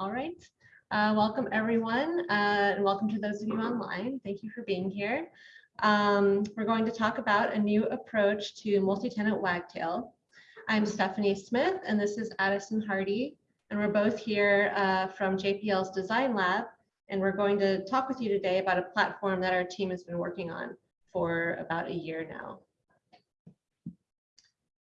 All right. Uh, welcome, everyone, uh, and welcome to those of you online. Thank you for being here. Um, we're going to talk about a new approach to multi-tenant Wagtail. I'm Stephanie Smith, and this is Addison Hardy, and we're both here uh, from JPL's Design Lab, and we're going to talk with you today about a platform that our team has been working on for about a year now.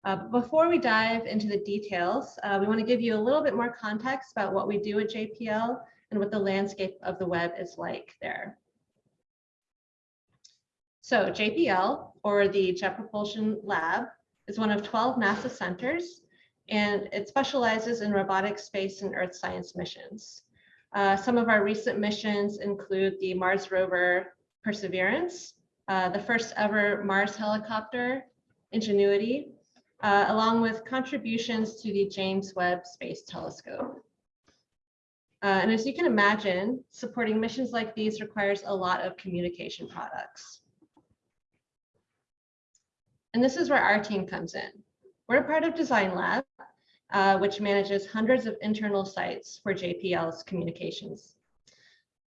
Uh, before we dive into the details, uh, we want to give you a little bit more context about what we do at JPL and what the landscape of the web is like there. So JPL, or the Jet Propulsion Lab, is one of 12 NASA centers, and it specializes in robotic space and earth science missions. Uh, some of our recent missions include the Mars rover Perseverance, uh, the first ever Mars helicopter, Ingenuity, uh, along with contributions to the James Webb Space Telescope. Uh, and as you can imagine, supporting missions like these requires a lot of communication products. And this is where our team comes in. We're a part of Design Lab, uh, which manages hundreds of internal sites for JPL's communications.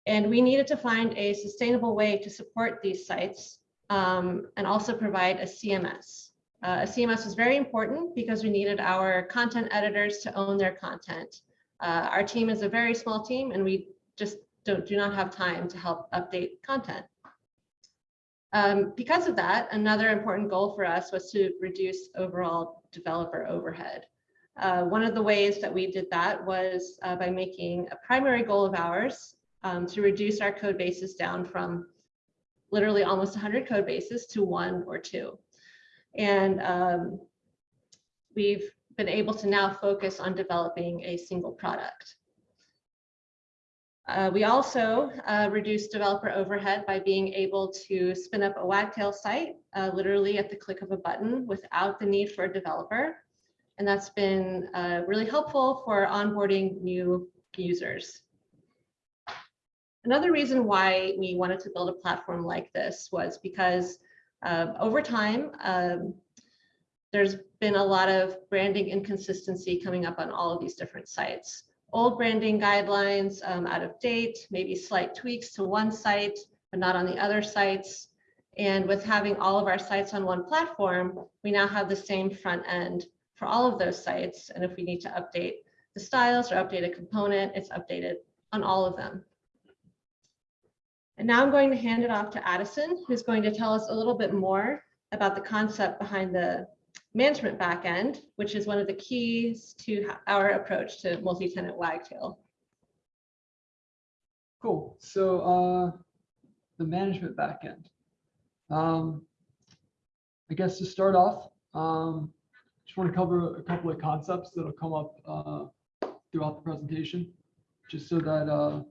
And we needed to find a sustainable way to support these sites um, and also provide a CMS, uh, a CMS was very important because we needed our content editors to own their content. Uh, our team is a very small team and we just don't, do not have time to help update content. Um, because of that, another important goal for us was to reduce overall developer overhead. Uh, one of the ways that we did that was uh, by making a primary goal of ours um, to reduce our code bases down from literally almost 100 code bases to one or two. And um, we've been able to now focus on developing a single product. Uh, we also uh, reduced developer overhead by being able to spin up a Wagtail site uh, literally at the click of a button without the need for a developer. And that's been uh, really helpful for onboarding new users. Another reason why we wanted to build a platform like this was because um, over time, um, there's been a lot of branding inconsistency coming up on all of these different sites. Old branding guidelines um, out of date, maybe slight tweaks to one site, but not on the other sites. And with having all of our sites on one platform, we now have the same front end for all of those sites. And if we need to update the styles or update a component, it's updated on all of them. And now I'm going to hand it off to Addison, who's going to tell us a little bit more about the concept behind the management backend, which is one of the keys to our approach to multi-tenant Wagtail. Cool. So uh, the management backend. Um, I guess to start off, um, just want to cover a couple of concepts that'll come up uh, throughout the presentation, just so that uh,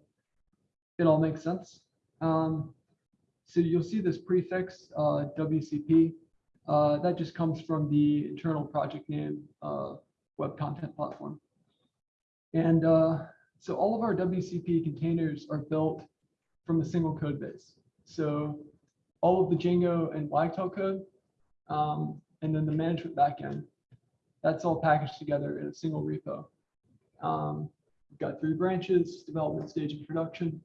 it all makes sense. Um, so you'll see this prefix uh, WCP. Uh, that just comes from the internal project name uh, Web Content Platform. And uh, so all of our WCP containers are built from a single code base. So all of the Django and Wagtail code, um, and then the management backend, that's all packaged together in a single repo. Um, we've got three branches, development stage and production.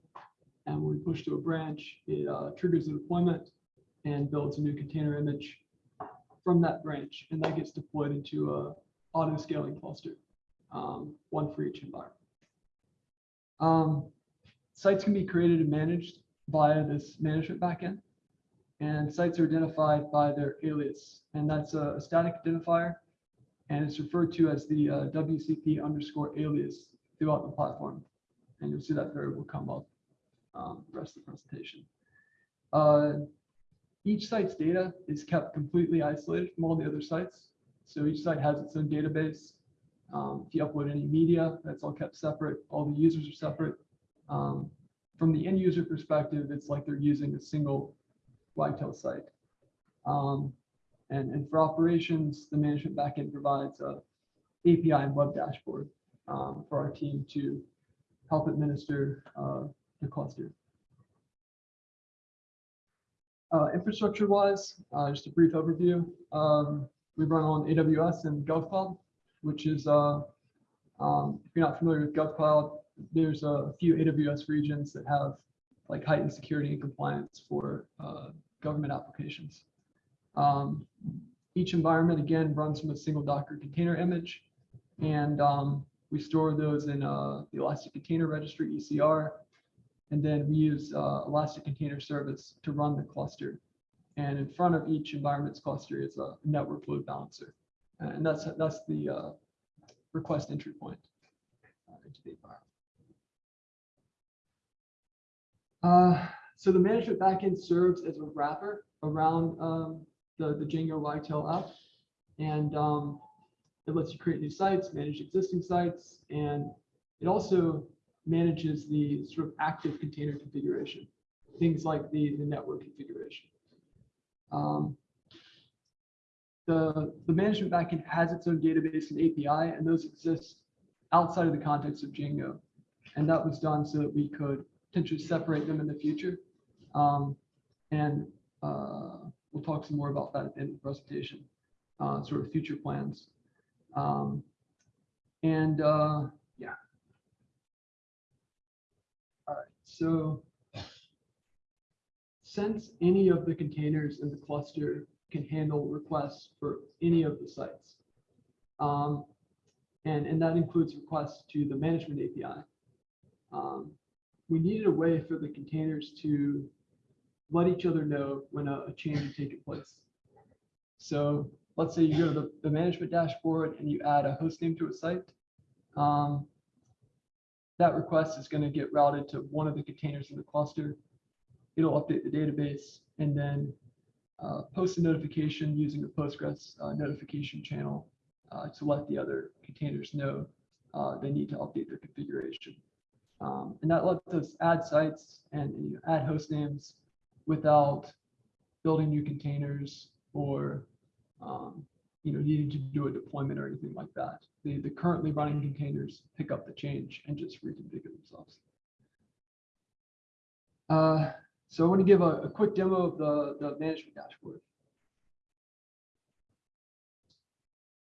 And when we push to a branch, it uh, triggers a deployment and builds a new container image from that branch. And that gets deployed into a auto scaling cluster, um, one for each environment. Um, sites can be created and managed via this management backend. And sites are identified by their alias. And that's a, a static identifier. And it's referred to as the uh, WCP underscore alias throughout the platform. And you'll see that variable come up um, rest of the presentation. Uh, each site's data is kept completely isolated from all the other sites. So each site has its own database. Um, if you upload any media, that's all kept separate. All the users are separate. Um, from the end user perspective, it's like they're using a single Wagtail site. Um, and, and for operations, the management backend provides a API and web dashboard um, for our team to help administer uh, the cluster. Uh, infrastructure wise, uh, just a brief overview. Um, we run on AWS and GovCloud, which is, uh, um, if you're not familiar with GovCloud, there's a few AWS regions that have like heightened security and compliance for uh, government applications. Um, each environment again runs from a single Docker container image, and um, we store those in uh, the Elastic Container Registry (ECR), and then we use uh, Elastic Container Service to run the cluster. And in front of each environment's cluster is a network load balancer, and that's that's the uh, request entry point uh, into the environment. Uh, so the management backend serves as a wrapper around um, the, the Django Wagtail app. And um, it lets you create new sites, manage existing sites, and it also manages the sort of active container configuration, things like the, the network configuration. Um, the, the management backend has its own database and API, and those exist outside of the context of Django. And that was done so that we could potentially separate them in the future. Um, and uh, we'll talk some more about that in the presentation, uh, sort of future plans. Um, and uh, yeah. All right, so since any of the containers in the cluster can handle requests for any of the sites, um, and, and that includes requests to the management API, um, we needed a way for the containers to let each other know when a, a change is taking place. So let's say you go to the, the management dashboard and you add a host name to a site. Um, that request is going to get routed to one of the containers in the cluster. It'll update the database and then uh, post a notification using the Postgres uh, notification channel uh, to let the other containers know uh, they need to update their configuration. Um, and that lets us add sites and you know, add host names without building new containers or um, you know needing to do a deployment or anything like that. The, the currently running containers pick up the change and just reconfigure themselves. Uh, so I want to give a, a quick demo of the, the management dashboard.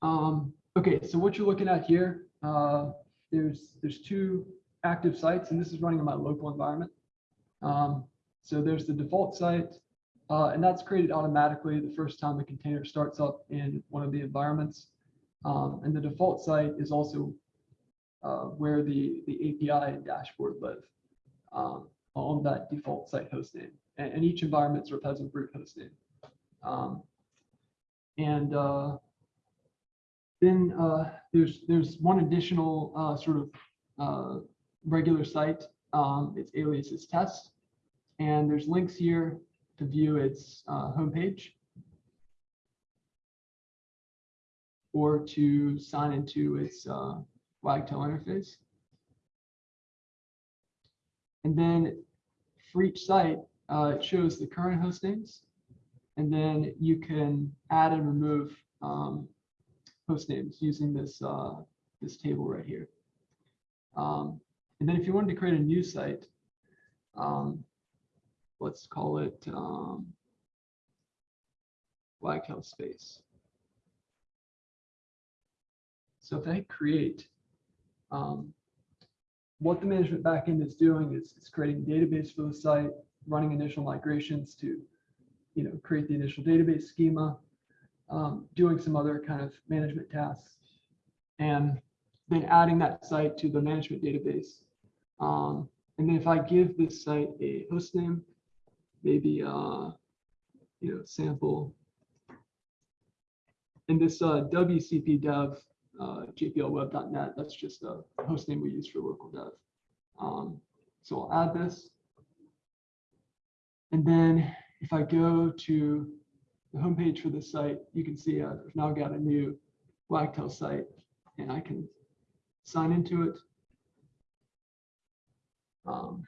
Um, okay, so what you're looking at here, uh, there's there's two active sites, and this is running in my local environment. Um, so there's the default site, uh, and that's created automatically the first time the container starts up in one of the environments. Um, and the default site is also uh, where the, the API and dashboard live um, on that default site host name. And, and, each environment sort of has a root host name. Um, and uh, then uh, there's there's one additional uh, sort of uh, regular site. Um, its alias is test. And there's links here to view its uh, homepage or to sign into its uh, Wagtail interface. And then for each site, uh, it shows the current host names. And then you can add and remove um, host names using this, uh, this table right here. Um, and then if you wanted to create a new site, um, let's call it um, Wagtail space. So if I create, um, what the management backend is doing is creating a database for the site, running initial migrations to, you know, create the initial database schema, um, doing some other kind of management tasks, and then adding that site to the management database. Um, and then if I give this site a host name, maybe uh, you know sample. And this uh, WCP dev uh, jplweb.net, that's just a host name we use for local dev. Um, so I'll add this. And then if I go to the homepage for the site, you can see I've now got a new Wagtail site and I can sign into it. Um,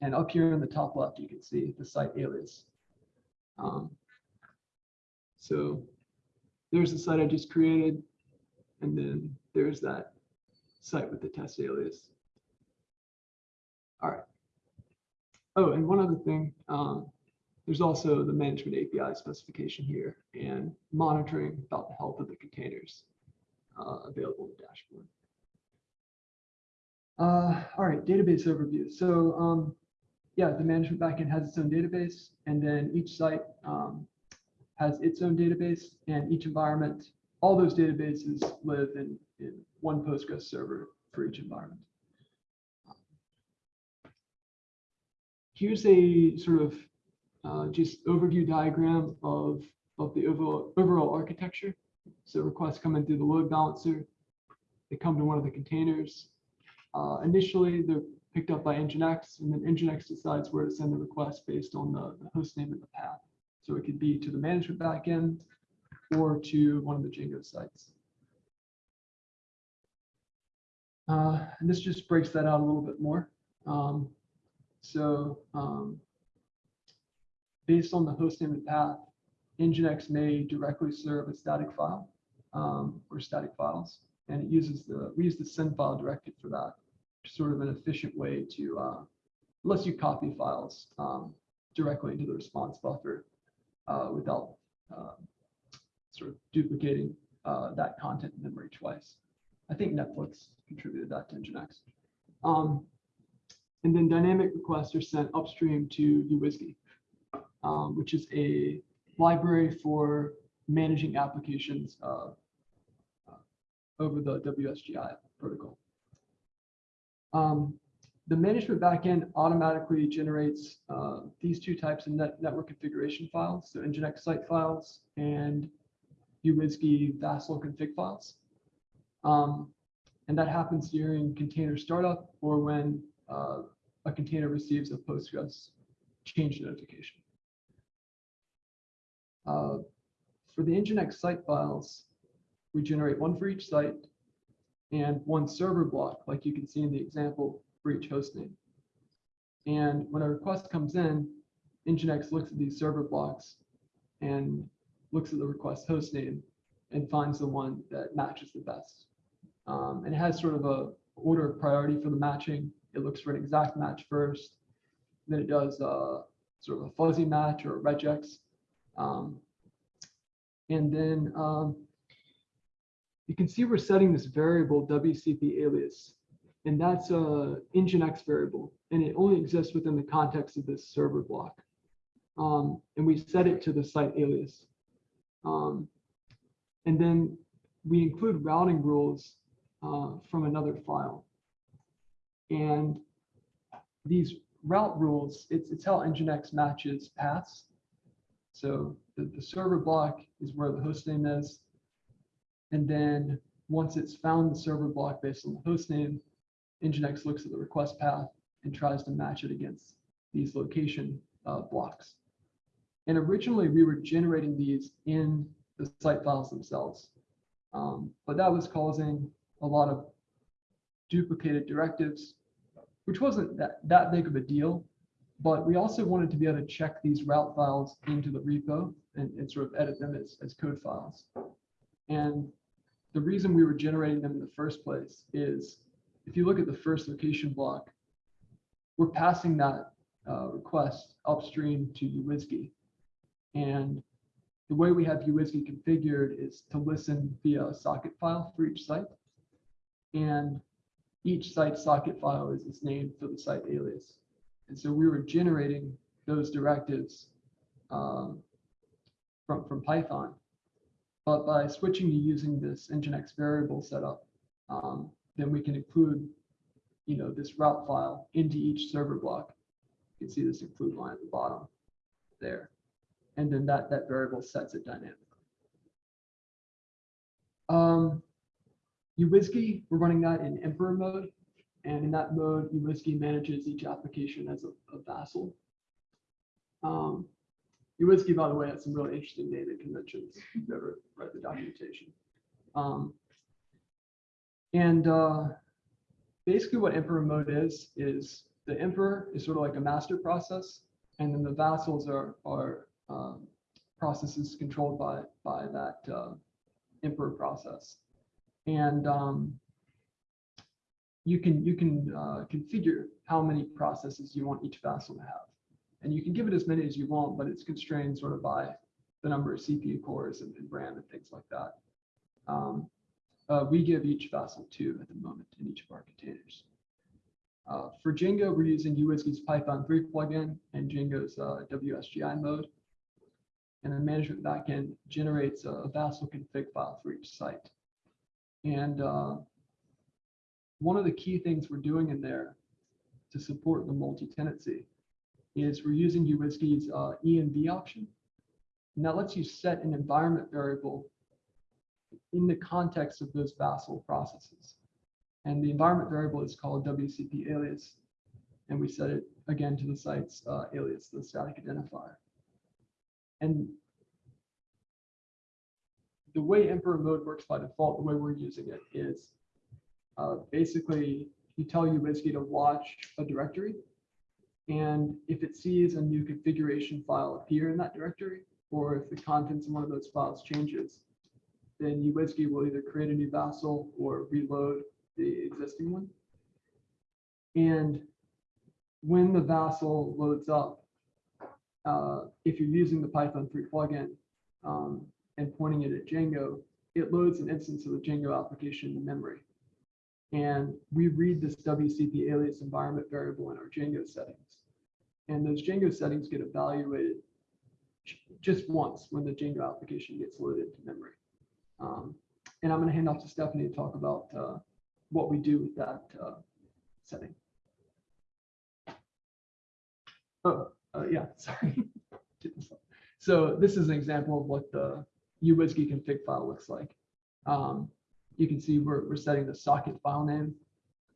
and up here in the top left, you can see the site alias. Um, so there's the site I just created. And then there's that site with the test alias. All right. Oh, and one other thing, um, there's also the management API specification here and monitoring about the health of the containers uh, available in the dashboard. Uh, all right, database overview. So, um, yeah, the management backend has its own database, and then each site um, has its own database, and each environment, all those databases live in, in one Postgres server for each environment. Here's a sort of uh, just overview diagram of, of the overall, overall architecture. So requests come in through the load balancer. They come to one of the containers. Uh, initially, they're picked up by Nginx, and then Nginx decides where to send the request based on the, the host name and the path. So it could be to the management backend or to one of the Django sites. Uh, and this just breaks that out a little bit more. Um, so um, based on the host name and path, Nginx may directly serve a static file um, or static files, and it uses the we use the send file directed for that, sort of an efficient way to uh, lets you copy files um, directly into the response buffer uh, without uh, sort of duplicating uh, that content in memory twice. I think Netflix contributed that to Nginx. Um, and then dynamic requests are sent upstream to uWSGI, um, which is a library for managing applications uh, over the WSGI protocol. Um, the management backend automatically generates uh, these two types of net network configuration files, so Nginx site files and uWSGI Vassal config files. Um, and that happens during container startup or when uh, a container receives a Postgres change notification. Uh, for the Nginx site files, we generate one for each site and one server block, like you can see in the example for each hostname. And when a request comes in, Nginx looks at these server blocks and looks at the request host name and finds the one that matches the best. Um, and it has sort of a order of priority for the matching. It looks for an exact match first. Then it does uh, sort of a fuzzy match or a regex. Um, and then um, you can see we're setting this variable WCP alias, and that's a Nginx variable, and it only exists within the context of this server block. Um, and we set it to the site alias. Um, and then we include routing rules uh, from another file. And these route rules, it's, it's how Nginx matches paths. So the, the server block is where the host name is. And then once it's found the server block based on the host name, Nginx looks at the request path and tries to match it against these location uh, blocks. And originally we were generating these in the site files themselves. Um, but that was causing a lot of duplicated directives, which wasn't that, that big of a deal. But we also wanted to be able to check these route files into the repo and, and sort of edit them as, as code files. And the reason we were generating them in the first place is if you look at the first location block, we're passing that uh, request upstream to uWSGI. And the way we have uWSGI configured is to listen via a socket file for each site. And each site socket file is its name for the site alias. And so we were generating those directives um, from, from Python. But by switching to using this Nginx variable setup, um, then we can include, you know, this route file into each server block. You can see this include line at the bottom there. And then that, that variable sets it dynamically. Um, uWSGI, we're running that in Emperor mode. And in that mode, uWSGI manages each application as a, a vassal. Um, uWSGI, by the way, has some really interesting naming conventions you've ever read the documentation. Um, and uh, basically what Emperor mode is, is the Emperor is sort of like a master process, and then the vassals are, are um, processes controlled by, by that uh, Emperor process. And um, you can you can uh, configure how many processes you want each vassal to have. And you can give it as many as you want, but it's constrained sort of by the number of CPU cores and, and RAM and things like that. Um, uh, we give each vassal two at the moment in each of our containers. Uh, for Django, we're using uWSGI's Python 3 plugin and Django's uh, WSGI mode. And the management backend generates a Vassal config file for each site. And uh, one of the key things we're doing in there to support the multi-tenancy is we're using uWSGI's uh, env option. And that lets you set an environment variable in the context of those Vassal processes. And the environment variable is called WCP alias. And we set it again to the site's uh, alias, the static identifier. And the way Emperor mode works by default, the way we're using it is uh, basically you tell UWSGI to watch a directory. And if it sees a new configuration file appear in that directory, or if the contents in one of those files changes, then UWSGI will either create a new Vassal or reload the existing one. And when the Vassal loads up, uh, if you're using the Python 3 plugin um, and pointing it at Django, it loads an instance of the Django application in memory. And we read this WCP alias environment variable in our Django settings. And those Django settings get evaluated just once when the Django application gets loaded to memory. Um, and I'm going to hand off to Stephanie to talk about uh, what we do with that uh, setting. Yeah, sorry. so this is an example of what the UWSGI config file looks like. Um, you can see we're, we're setting the socket file name,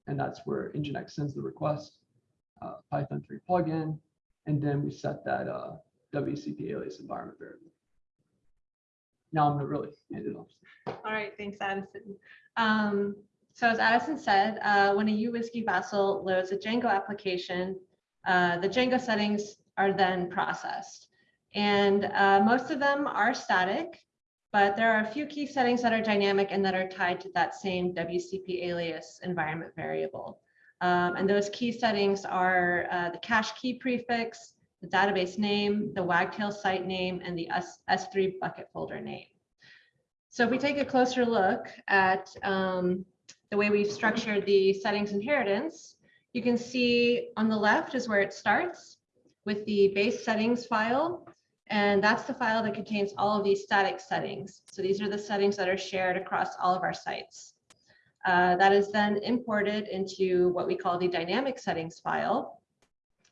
and that's where Nginx sends the request, uh, Python 3 plugin, and then we set that uh, WCP alias environment variable. Now I'm going to really hand it off. All right, thanks, Addison. Um, so as Addison said, uh, when a UWSGI Vassal loads a Django application, uh, the Django settings are then processed. And uh, most of them are static, but there are a few key settings that are dynamic and that are tied to that same WCP alias environment variable. Um, and those key settings are uh, the cache key prefix, the database name, the Wagtail site name, and the S S3 bucket folder name. So if we take a closer look at um, the way we've structured the settings inheritance, you can see on the left is where it starts with the base settings file. And that's the file that contains all of these static settings. So these are the settings that are shared across all of our sites. Uh, that is then imported into what we call the dynamic settings file.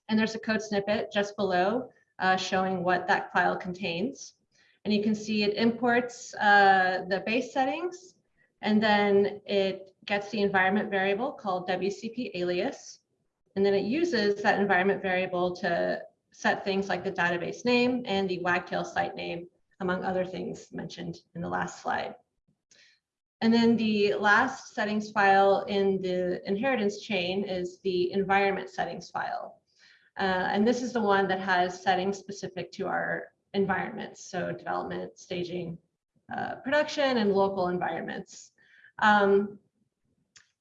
And there's a code snippet just below uh, showing what that file contains. And you can see it imports uh, the base settings, and then it gets the environment variable called WCP alias. And then it uses that environment variable to set things like the database name and the Wagtail site name, among other things mentioned in the last slide. And then the last settings file in the inheritance chain is the environment settings file. Uh, and this is the one that has settings specific to our environments, so development, staging, uh, production, and local environments. Um,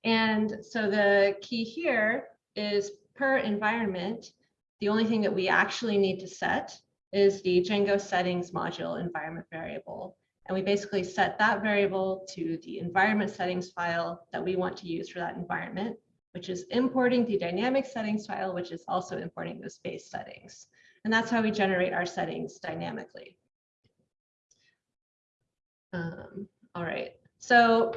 and so the key here is per environment, the only thing that we actually need to set is the Django settings module environment variable. And we basically set that variable to the environment settings file that we want to use for that environment, which is importing the dynamic settings file, which is also importing those base settings. And that's how we generate our settings dynamically. Um, all right, so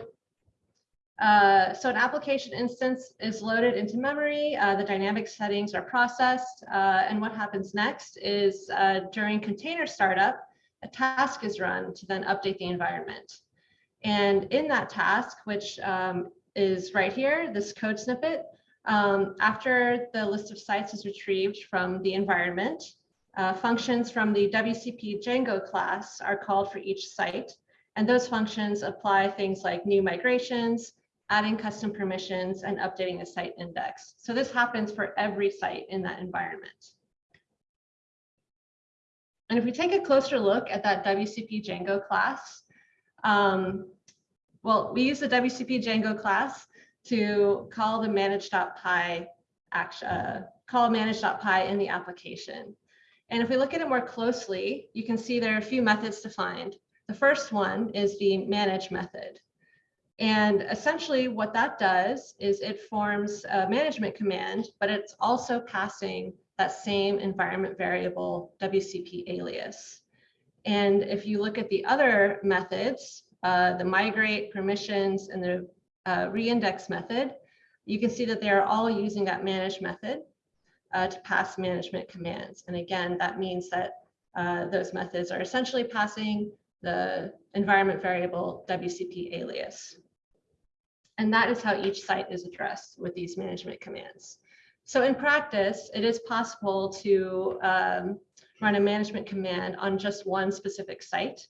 uh, so an application instance is loaded into memory, uh, the dynamic settings are processed, uh, and what happens next is uh, during container startup, a task is run to then update the environment. And in that task, which um, is right here, this code snippet, um, after the list of sites is retrieved from the environment, uh, functions from the WCP Django class are called for each site. And those functions apply things like new migrations, adding custom permissions, and updating the site index. So this happens for every site in that environment. And if we take a closer look at that WCP Django class, um, well, we use the WCP Django class to call the manage.py action, uh, call manage.py in the application. And if we look at it more closely, you can see there are a few methods defined. The first one is the manage method. And essentially what that does is it forms a management command, but it's also passing that same environment variable WCP alias. And if you look at the other methods, uh, the migrate permissions and the uh, reindex method, you can see that they are all using that manage method uh, to pass management commands. And again, that means that uh, those methods are essentially passing the environment variable WCP alias. And that is how each site is addressed with these management commands. So in practice, it is possible to um, run a management command on just one specific site.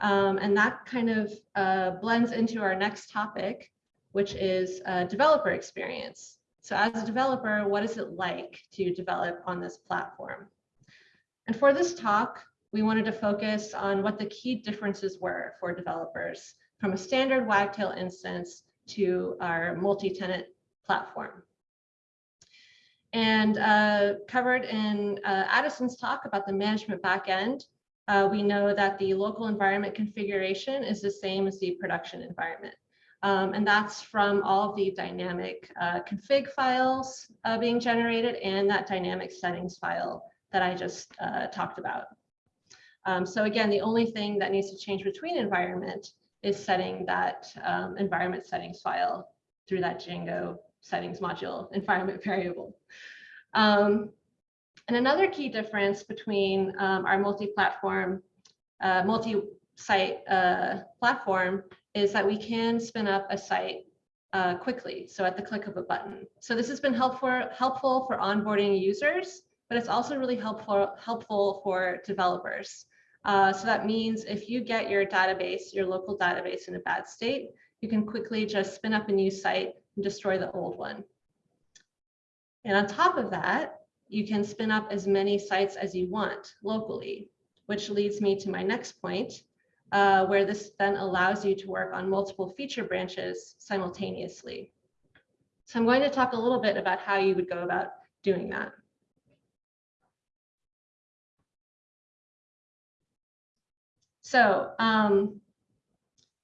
Um, and that kind of uh, blends into our next topic, which is uh, developer experience. So as a developer, what is it like to develop on this platform? And for this talk, we wanted to focus on what the key differences were for developers from a standard Wagtail instance to our multi-tenant platform. And uh, covered in uh, Addison's talk about the management backend, uh, we know that the local environment configuration is the same as the production environment. Um, and that's from all of the dynamic uh, config files uh, being generated and that dynamic settings file that I just uh, talked about. Um, so again, the only thing that needs to change between environment is setting that um, environment settings file through that Django settings module environment variable. Um, and another key difference between um, our multi-platform, uh, multi-site uh, platform is that we can spin up a site uh, quickly, so at the click of a button. So this has been helpful, helpful for onboarding users, but it's also really helpful, helpful for developers. Uh, so that means if you get your database, your local database in a bad state, you can quickly just spin up a new site and destroy the old one. And on top of that, you can spin up as many sites as you want locally, which leads me to my next point, uh, where this then allows you to work on multiple feature branches simultaneously. So I'm going to talk a little bit about how you would go about doing that. So um,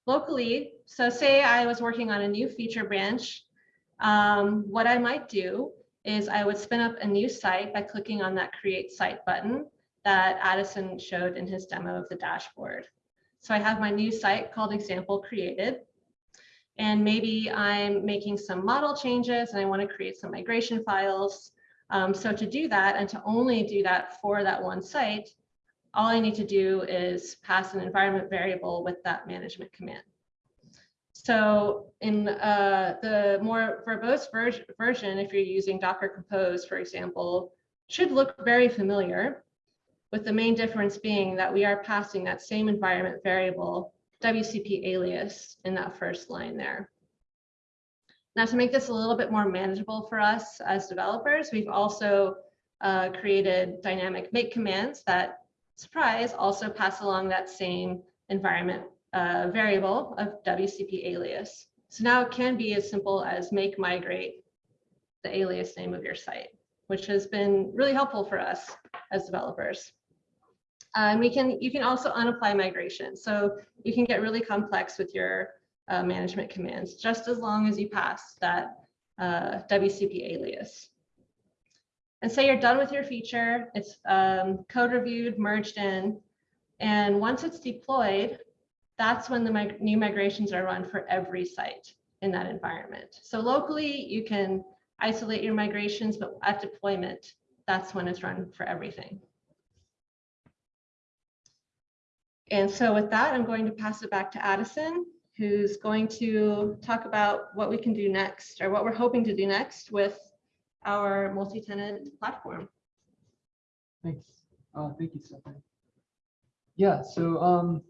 locally, so say I was working on a new feature branch, um, what I might do is I would spin up a new site by clicking on that create site button that Addison showed in his demo of the dashboard. So I have my new site called example created. And maybe I'm making some model changes and I want to create some migration files. Um, so to do that and to only do that for that one site, all I need to do is pass an environment variable with that management command. So in uh, the more verbose ver version, if you're using Docker Compose, for example, should look very familiar, with the main difference being that we are passing that same environment variable, WCP alias, in that first line there. Now to make this a little bit more manageable for us as developers, we've also uh, created dynamic make commands that surprise, also pass along that same environment uh, variable of WCP alias. So now it can be as simple as make migrate the alias name of your site, which has been really helpful for us as developers. And we can, you can also unapply migration. So you can get really complex with your uh, management commands, just as long as you pass that uh, WCP alias and say you're done with your feature, it's um, code reviewed, merged in, and once it's deployed, that's when the mig new migrations are run for every site in that environment. So locally, you can isolate your migrations, but at deployment, that's when it's run for everything. And so with that, I'm going to pass it back to Addison, who's going to talk about what we can do next or what we're hoping to do next with our multi-tenant platform. Thanks. Uh, thank you, Stephanie. Yeah, so um,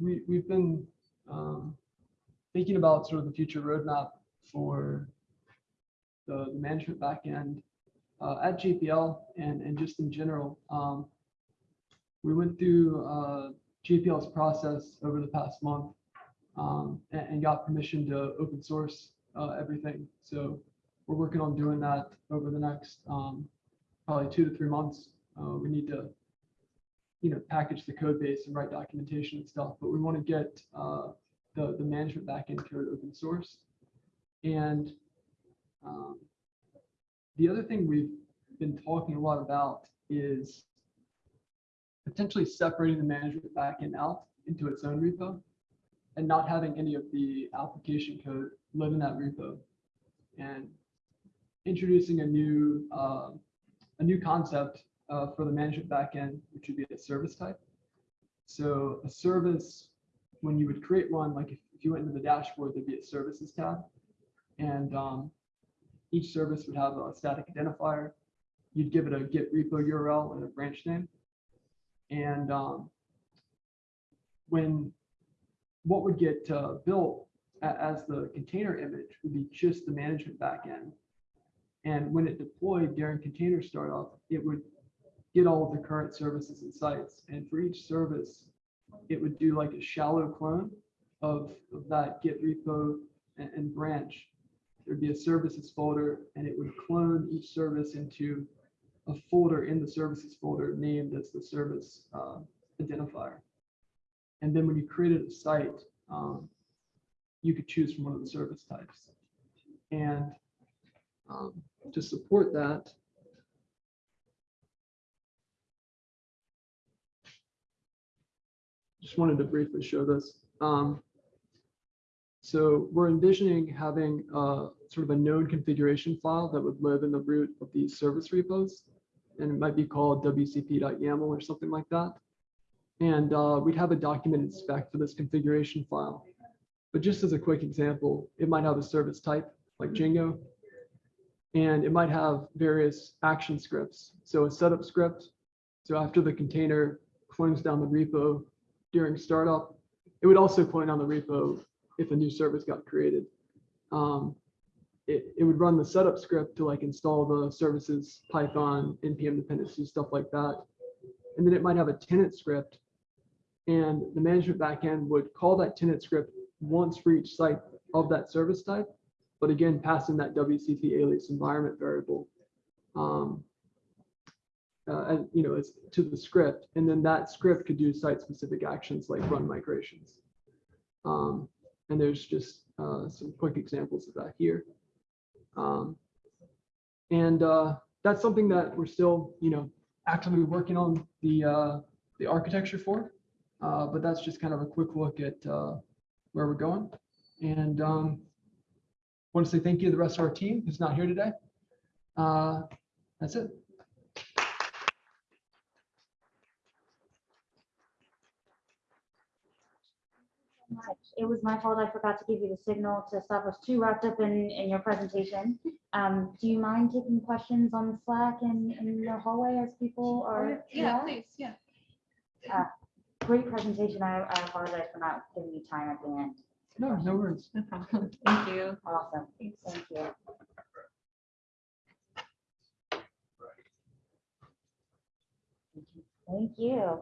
we, we've been um, thinking about sort of the future roadmap for the, management backend uh, at JPL and, and just in general. Um, we went through uh, JPL's process over the past month um, and, and got permission to open source uh, everything. So we're working on doing that over the next um, probably two to three months. Uh, we need to, you know, package the code base and write documentation and stuff, but we want to get uh, the, the management backend code open source. And um, the other thing we've been talking a lot about is potentially separating the management backend out into its own repo and not having any of the application code live in that repo and introducing a new uh, a new concept uh, for the management backend, which would be a service type. So a service, when you would create one, like if, if you went into the dashboard, there'd be a services tab. And um, each service would have a static identifier. You'd give it a git repo URL and a branch name. And um, when what would get uh, built as the container image would be just the management backend. And when it deployed during container startup, it would get all of the current services and sites. And for each service, it would do like a shallow clone of, of that Git repo and, and branch. There'd be a services folder and it would clone each service into a folder in the services folder named as the service uh, identifier. And then when you created a site, um, you could choose from one of the service types. And um, to support that, just wanted to briefly show this. Um, so we're envisioning having uh, sort of a node configuration file that would live in the root of these service repos. And it might be called wcp.yaml or something like that. And uh, we'd have a documented spec for this configuration file. But just as a quick example, it might have a service type like Django. And it might have various action scripts. So a setup script. So after the container clones down the repo during startup, it would also clone down the repo if a new service got created. Um, it, it would run the setup script to like install the services, Python, NPM dependencies, stuff like that. And then it might have a tenant script. And the management backend would call that tenant script once for each site of that service type. But again, passing that WCP alias environment variable, um, uh, and you know, as to the script, and then that script could do site-specific actions like run migrations. Um, and there's just uh, some quick examples of that here. Um, and uh, that's something that we're still, you know, actively working on the uh, the architecture for. Uh, but that's just kind of a quick look at uh, where we're going. And um, want to say thank you to the rest of our team who's not here today. Uh, that's it. much. It was my fault. I forgot to give you the signal to stop us too wrapped up in, in your presentation. Um, do you mind taking questions on Slack and in the hallway as people are? Yeah, please, yeah. Great presentation. I, I apologize for not giving you time at the end. No, no worries. No problem. Thank you. Awesome. Thank you. Thank you.